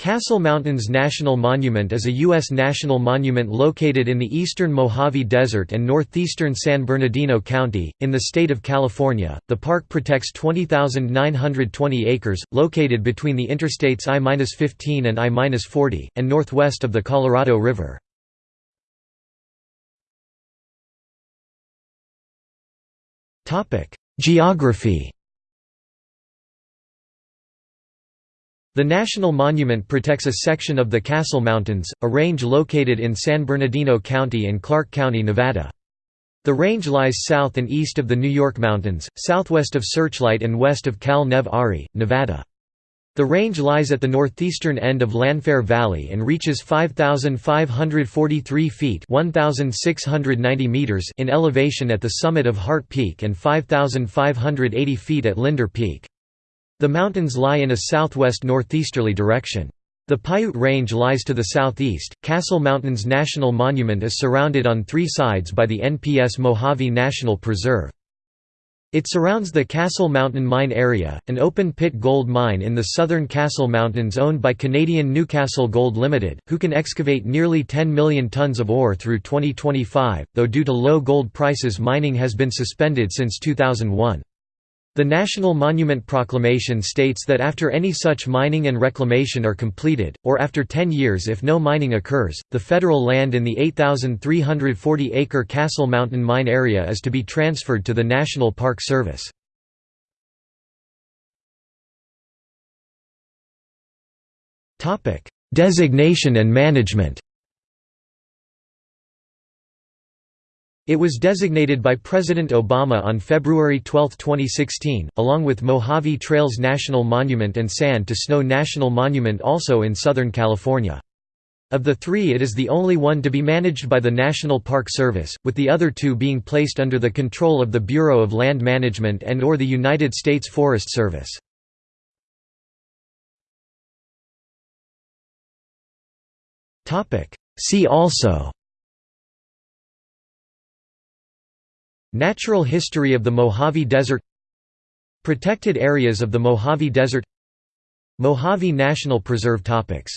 Castle Mountains National Monument is a U.S. national monument located in the eastern Mojave Desert and northeastern San Bernardino County, in the state of California. The park protects 20,920 acres, located between the interstates I-15 and I-40, and northwest of the Colorado River. Geography The National Monument protects a section of the Castle Mountains, a range located in San Bernardino County and Clark County, Nevada. The range lies south and east of the New York Mountains, southwest of Searchlight and west of Cal-Nev-Ari, Nevada. The range lies at the northeastern end of Lanfair Valley and reaches 5,543 feet 1,690 meters in elevation at the summit of Hart Peak and 5,580 feet at Linder Peak. The mountains lie in a southwest-northeasterly direction. The Piute Range lies to the southeast. Castle Mountains National Monument is surrounded on three sides by the NPS Mojave National Preserve. It surrounds the Castle Mountain Mine Area, an open-pit gold mine in the southern Castle Mountains owned by Canadian Newcastle Gold Limited, who can excavate nearly 10 million tons of ore through 2025, though due to low gold prices mining has been suspended since 2001. The National Monument Proclamation states that after any such mining and reclamation are completed, or after 10 years if no mining occurs, the federal land in the 8,340-acre Castle Mountain Mine area is to be transferred to the National Park Service. Designation and management It was designated by President Obama on February 12, 2016, along with Mojave Trails National Monument and Sand to Snow National Monument also in Southern California. Of the three it is the only one to be managed by the National Park Service, with the other two being placed under the control of the Bureau of Land Management and or the United States Forest Service. See also Natural history of the Mojave Desert Protected areas of the Mojave Desert Mojave National Preserve topics